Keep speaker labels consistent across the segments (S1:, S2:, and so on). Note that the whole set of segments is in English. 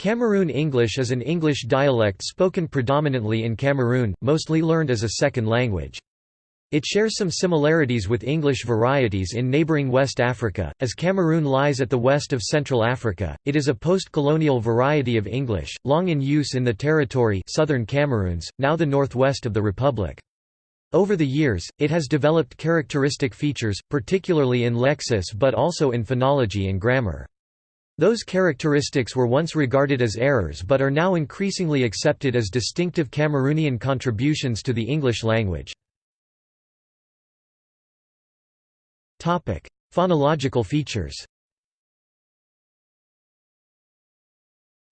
S1: Cameroon English is an English dialect spoken predominantly in Cameroon, mostly learned as a second language. It shares some similarities with English varieties in neighbouring West Africa, as Cameroon lies at the west of Central Africa. It is a post-colonial variety of English, long in use in the territory southern Cameroons, now the northwest of the republic. Over the years, it has developed characteristic features, particularly in lexis but also in phonology and grammar. Those characteristics were once regarded as errors but are now increasingly accepted as distinctive Cameroonian contributions to the English language. Phonological features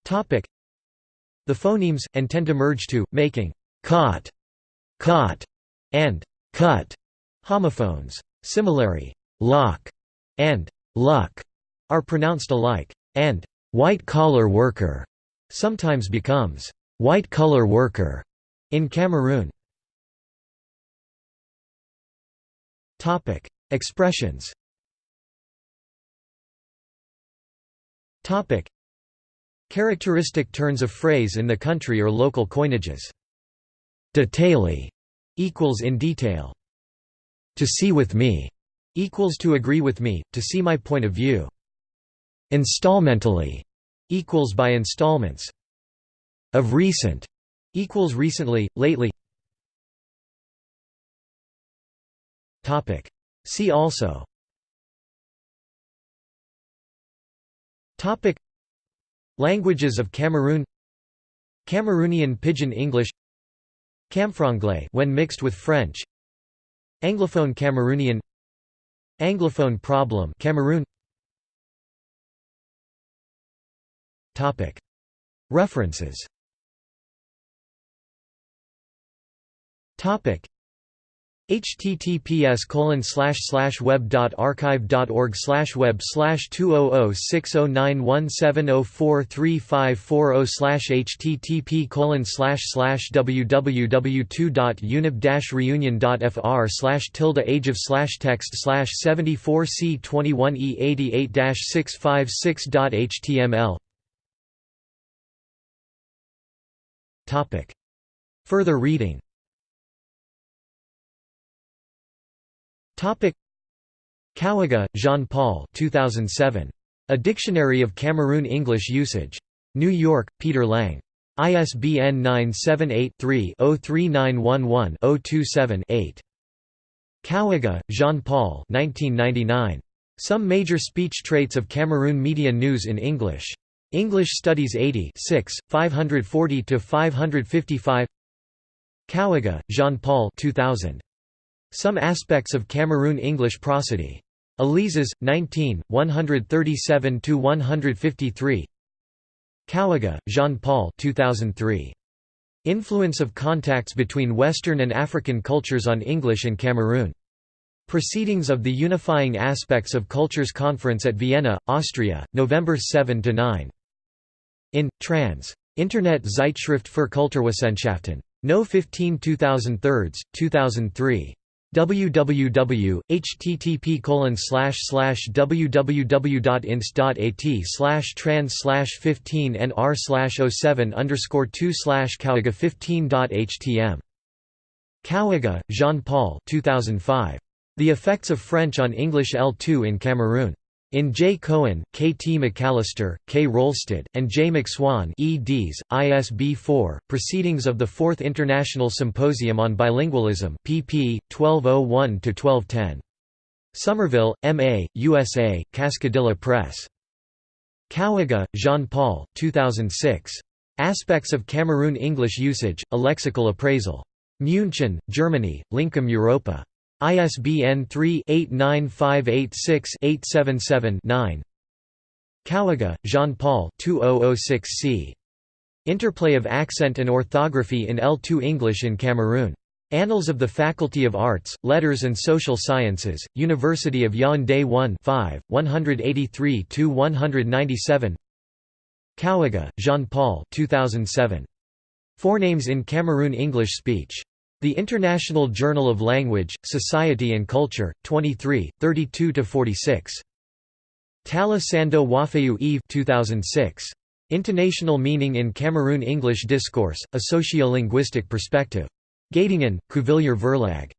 S1: The phonemes, and tend to merge to, making caught, caught, and cut homophones. Similarly, lock and luck are pronounced alike and white-collar worker sometimes becomes white-collar worker in Cameroon. Topic: Expressions. Topic: Characteristic turns of phrase in the country or local coinages. Detaily equals in detail. To see with me equals to agree with me, to see my point of view. Installmentally equals by installments. Of recent equals recently, lately. Topic. See also. Topic. Languages of Cameroon. Cameroonian Pidgin English. Camfranglais when mixed with French. Anglophone Cameroonian. Anglophone problem Cameroon. References. Https colon slash slash web slash web slash two oh oh six oh nine one seven oh four three five four oh slash http colon slash slash www two unib dash reunion fr slash tilde age of slash text slash seventy four c twenty one e eighty eight dash six five six html Topic Further reading Topic Kouega, Jean-Paul 2007. A Dictionary of Cameroon English Usage. New York, Peter Lang. ISBN 978-3-03911-027-8. Kouega, Jean-Paul Some Major Speech Traits of Cameroon Media News in English. English Studies 80 540–555 Kouega, Jean-Paul 2000. Some Aspects of Cameroon English Prosody. Alizés, 19, 137–153 Kouega, Jean-Paul 2003. Influence of Contacts Between Western and African Cultures on English in Cameroon. Proceedings of the Unifying Aspects of Cultures Conference at Vienna, Austria, November 7–9. In, trans. Internet Zeitschrift für Kulturwissenschaften. No 15 2003, 2003 www http colon www.inst.at slash trans slash 15 nr slash 07 underscore 2 slash kouega 15.htm Kouega, Jean-Paul 2005. The Effects of French on English L2 in Cameroon. In J. Cohen, K. T. McAlister, K. Rolstad, and J. MacSwan eds, ISB 4, Proceedings of the Fourth International Symposium on Bilingualism pp. 1201–1210. Somerville, M. A., USA, Cascadilla Press. Kouega, Jean-Paul 2006. Aspects of Cameroon English Usage, A Lexical Appraisal. München, Germany, Lincom Europa. ISBN 3-89586-877-9 Kouega, Jean-Paul 2006c. Interplay of Accent and Orthography in L2 English in Cameroon. Annals of the Faculty of Arts, Letters and Social Sciences, University of Yaoundé 1 5, 183–197 Kouega, Jean-Paul 2007. Forenames in Cameroon English Speech. The International Journal of Language, Society and Culture, 23, 32–46. Tala Sando Eve 2006. Intonational Meaning in Cameroon English Discourse, A Sociolinguistic Perspective. Göttingen, Cuvillier Verlag.